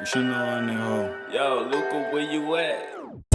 You know I hoe. Yo, Luca, where you at?